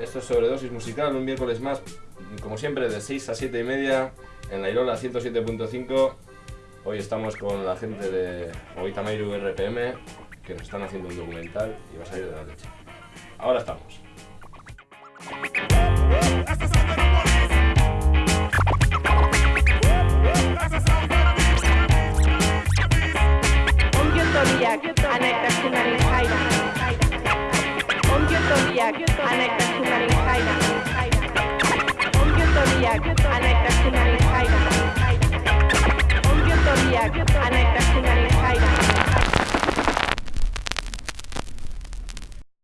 Esto es Sobredosis Musical, un miércoles más, como siempre, de 6 a 7 y media, en la Irola 107.5. Hoy estamos con la gente de Oitamairu RPM, que nos están haciendo un documental y va a salir de la leche. Ahora estamos. zodiac. I'm a